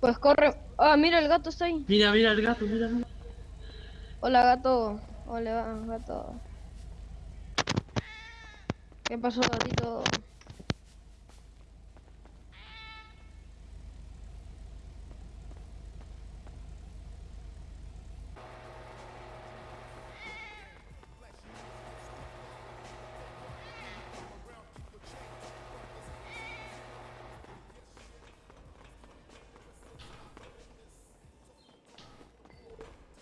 Pues corre. Ah, mira, el gato está ahí. Mira, mira el gato, mira, mira. Hola, gato. Hola, gato. ¿Qué pasó, gatito?